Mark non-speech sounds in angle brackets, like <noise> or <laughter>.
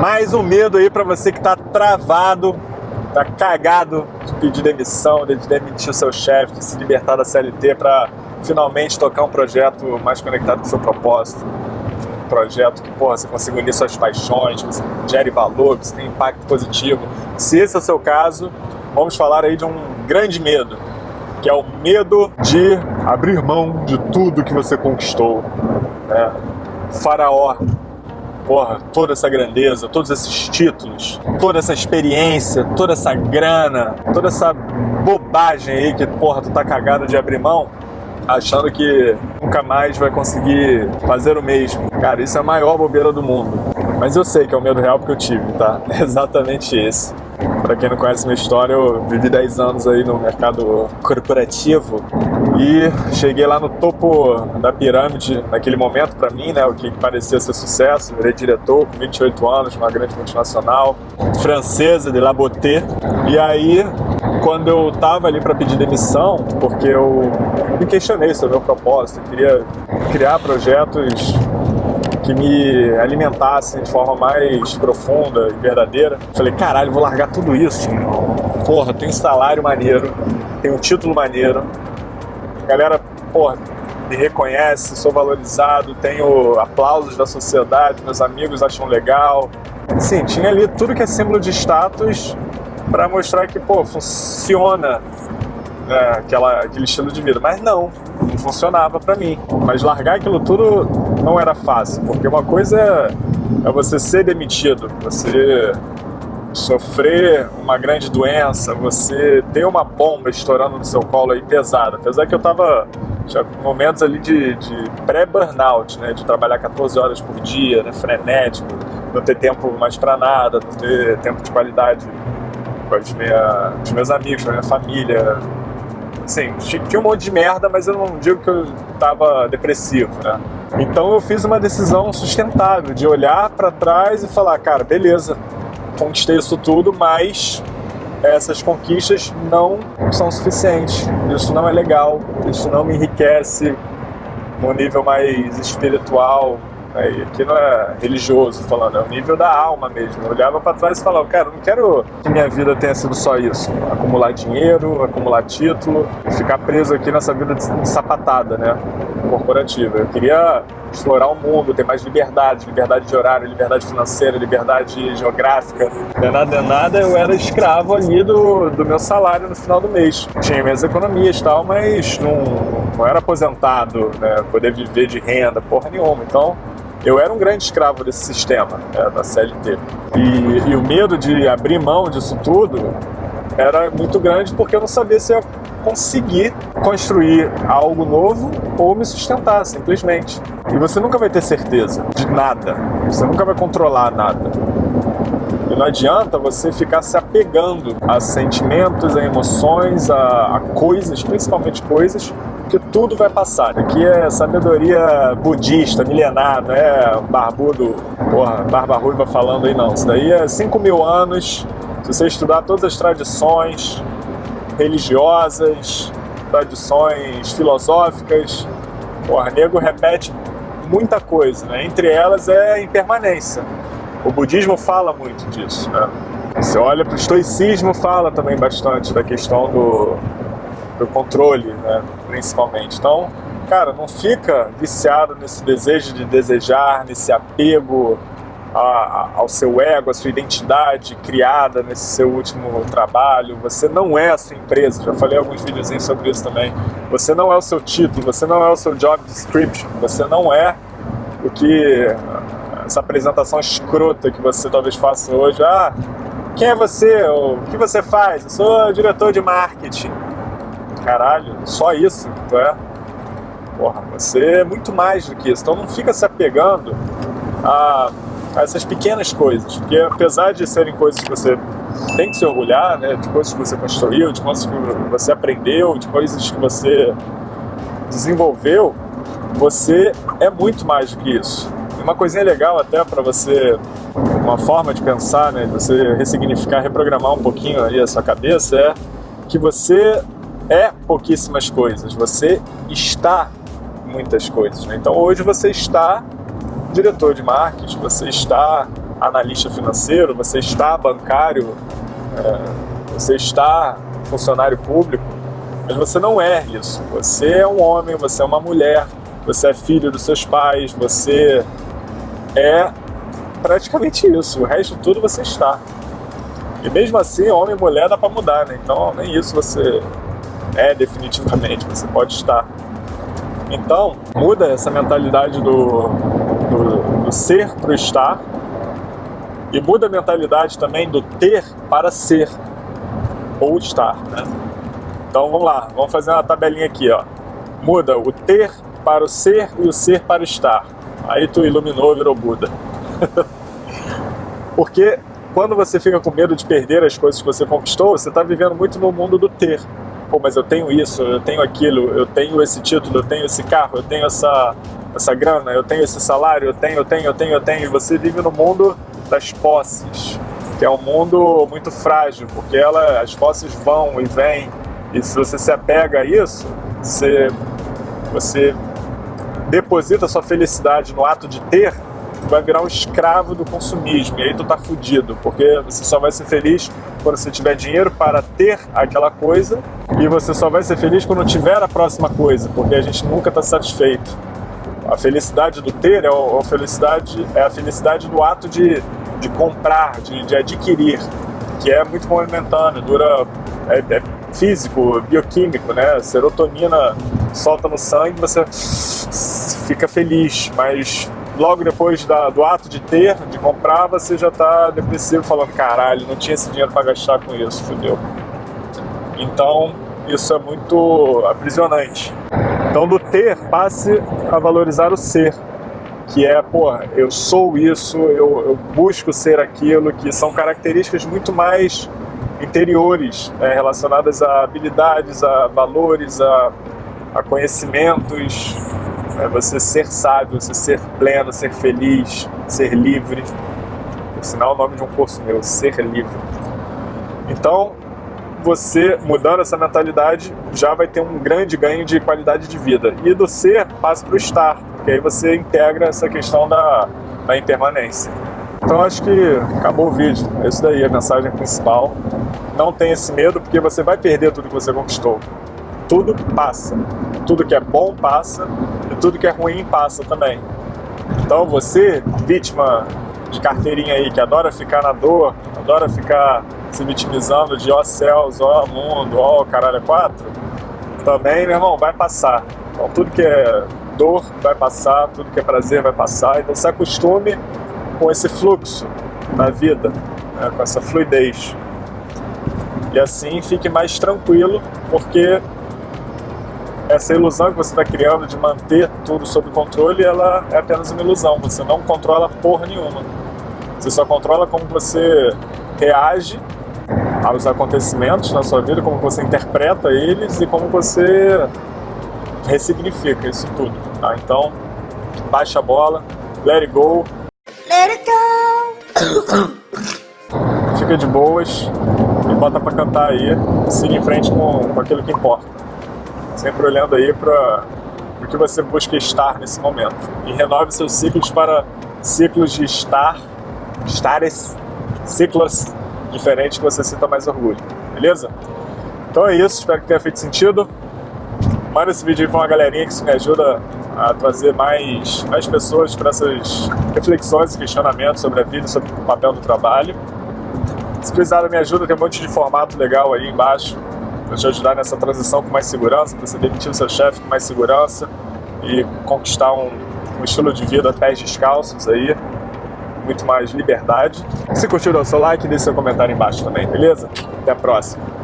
Mais um medo aí para você que tá travado, tá cagado de pedir demissão, de demitir o seu chefe, de se libertar da CLT para finalmente tocar um projeto mais conectado com o seu propósito. Um projeto que, porra, você consiga unir suas paixões, que você gere valor, que você tem impacto positivo. Se esse é o seu caso, vamos falar aí de um grande medo, que é o medo de abrir mão de tudo que você conquistou. Né? Faraó, porra, toda essa grandeza, todos esses títulos, toda essa experiência, toda essa grana, toda essa bobagem aí que, porra, tu tá cagado de abrir mão, achando que nunca mais vai conseguir fazer o mesmo. Cara, isso é a maior bobeira do mundo. Mas eu sei que é o medo real porque eu tive, tá? <laughs> É exatamente esse. Para quem não conhece minha história, eu vivi 10 anos aí no mercado corporativo e cheguei lá no topo da pirâmide naquele momento para mim, né, o que parecia ser sucesso, virei diretor com 28 anos, uma grande multinacional francesa de Laboté. E aí, quando eu tava ali para pedir demissão, porque eu me questionei sobre o meu propósito, eu queria criar projetos que me alimentassem de forma mais profunda e verdadeira. Falei, caralho, vou largar tudo isso. Porra, tem um salário maneiro, tem um título maneiro. Galera, porra, me reconhece, sou valorizado, tenho aplausos da sociedade, meus amigos acham legal. Sim, tinha ali tudo que é símbolo de status para mostrar que, pô, funciona né, aquela, aquele estilo de vida. Mas não, não funcionava para mim. Mas largar aquilo tudo não era fácil, porque uma coisa é, é você ser demitido, você sofrer uma grande doença, você ter uma bomba estourando no seu colo aí pesada. Apesar que eu tava já momentos ali de, de pré-burnout, né? De trabalhar 14 horas por dia, né? frenético, não ter tempo mais para nada, não ter tempo de qualidade com minha, os meus amigos, com a minha família, Sim, tinha um monte de merda, mas eu não digo que eu tava depressivo, né? Então eu fiz uma decisão sustentável de olhar para trás e falar, cara, beleza, conquistei isso tudo, mas essas conquistas não são suficientes. Isso não é legal, isso não me enriquece no nível mais espiritual? E aqui não é religioso falando, é o nível da alma mesmo. Eu olhava para trás e falava, cara, eu não quero que minha vida tenha sido só isso. Acumular dinheiro, acumular título, ficar preso aqui nessa vida sapatada, né? Corporativa. Eu queria explorar o mundo, ter mais liberdade, liberdade de horário, liberdade financeira, liberdade geográfica. De nada, de nada, eu era escravo ali do, do meu salário no final do mês. Tinha minhas economias e tal, mas não, não era aposentado, né? Poder viver de renda, porra nenhuma. Então, eu era um grande escravo desse sistema, né, da CLT. E, e, o medo de abrir mão disso tudo era muito grande porque eu não sabia se ia conseguir construir algo novo ou me sustentar, simplesmente. E você nunca vai ter certeza de nada, você nunca vai controlar nada. E não adianta você ficar se apegando a sentimentos, a emoções, a, a coisas, principalmente coisas, que tudo vai passar. Aqui é sabedoria budista, milenar, não é barbudo, porra, barba ruiva falando aí não. Isso daí é 5 mil anos, se você estudar todas as tradições religiosas, tradições filosóficas, porra, nego repete muita coisa, né? Entre elas é a impermanência. O budismo fala muito disso, né? Você olha para o estoicismo, fala também bastante da questão do, do controle, né, principalmente. Então, cara, não fica viciado nesse desejo de desejar, nesse apego a, ao seu ego, à sua identidade criada nesse seu último trabalho. Você não é a sua empresa, já falei alguns videozinhos sobre isso também. Você não é o seu título, você não é o seu job description, você não é o que essa apresentação escrota que você talvez faça hoje. Ah, quem é você? O que você faz? Eu sou diretor de marketing caralho, só isso tu é. Porra, você é muito mais do que isso. Então não fica se apegando a, a essas pequenas coisas, porque apesar de serem coisas que você tem que se orgulhar, né, de coisas que você construiu, de coisas que você aprendeu, de coisas que você desenvolveu, você é muito mais do que isso. Uma coisinha legal até para você, uma forma de pensar, né, de você ressignificar, reprogramar um pouquinho aí a sua cabeça é que você é pouquíssimas coisas, você está muitas coisas. Né? Então hoje você está diretor de marketing, você está analista financeiro, você está bancário, é, você está funcionário público, mas você não é isso. Você é um homem, você é uma mulher, você é filho dos seus pais, você é praticamente isso. O resto tudo você está. E mesmo assim, homem e mulher dá para mudar, né? Então nem isso você é definitivamente, você pode estar. Então, muda essa mentalidade do, ser para o estar e muda a mentalidade também do ter para ser ou estar, né? Então vamos lá, vamos fazer uma tabelinha aqui, ó. Muda o ter para o ser e o ser para o estar. Aí tu iluminou, virou Buda. <laughs> Porque quando você fica com medo de perder as coisas que você conquistou, você está vivendo muito no mundo do ter. Pô, mas eu tenho isso, eu tenho aquilo, eu tenho esse título, eu tenho esse carro, eu tenho essa, essa grana, eu tenho esse salário, eu tenho, eu tenho, eu tenho, eu tenho. Você vive no mundo das posses, que é um mundo muito frágil, porque ela, as posses vão e vêm, e se você se apega a isso, você, você deposita sua felicidade no ato de ter, vai virar um escravo do consumismo, e aí tu tá fudido, porque você só vai ser feliz quando você tiver dinheiro para ter aquela coisa, e você só vai ser feliz quando tiver a próxima coisa, porque a gente nunca está satisfeito. A felicidade do ter é a felicidade, é a felicidade do ato de, de comprar, de, de adquirir, que é muito movimentâneo, dura, é, é físico, bioquímico, né? Serotonina solta no sangue, você fica feliz, mas logo depois da, do ato de ter, de comprar, você já está depressivo, falando, caralho, não tinha esse dinheiro para gastar com isso, fodeu. Então, isso é muito aprisionante. Então, do ter, passe a valorizar o ser, que é, pô, eu sou isso, eu, eu busco ser aquilo, que são características muito mais interiores, né, relacionadas a habilidades, a valores, a, a conhecimentos, é você ser sábio, você ser pleno, ser feliz, ser livre. Por sinal, o nome de um curso meu, Ser Livre. Então, você mudando essa mentalidade já vai ter um grande ganho de qualidade de vida. E do ser passa para o estar, porque aí você integra essa questão da, da impermanência. Então acho que acabou o vídeo. É isso daí, a mensagem principal. Não tenha esse medo, porque você vai perder tudo que você conquistou. Tudo passa. Tudo que é bom passa e tudo que é ruim passa também. Então você, vítima de carteirinha aí, que adora ficar na dor, adora ficar se vitimizando de ó céus, ó mundo, ó caralho é quatro, também, meu irmão, vai passar. Então tudo que é dor vai passar, tudo que é prazer vai passar, então se acostume com esse fluxo na vida, né, com essa fluidez. E assim fique mais tranquilo, porque essa ilusão que você está criando de manter tudo sob controle, ela é apenas uma ilusão. Você não controla porra nenhuma. Você só controla como você reage aos acontecimentos na sua vida, como você interpreta eles e como você ressignifica isso tudo. Tá? Então, baixa a bola, let it go. Let it go! <coughs> Fica de boas e bota pra cantar aí, siga em frente com, com aquilo que importa. Sempre olhando aí para o que você busca estar nesse momento. E renove seus ciclos para ciclos de estar, estares, ciclos diferente que você sinta mais orgulho, beleza? Então é isso, espero que tenha feito sentido. Manda esse vídeo aí pra uma galerinha que isso me ajuda a trazer mais, mais pessoas para essas reflexões e questionamentos sobre a vida, sobre o papel do trabalho. Se precisar da minha ajuda, tem um monte de formato legal aí embaixo para te ajudar nessa transição com mais segurança, para você demitir o seu chefe com mais segurança e conquistar um, um estilo de vida pés descalços aí muito mais liberdade. Se curtiu, dá o seu like e deixe seu comentário embaixo também, beleza? Até a próxima!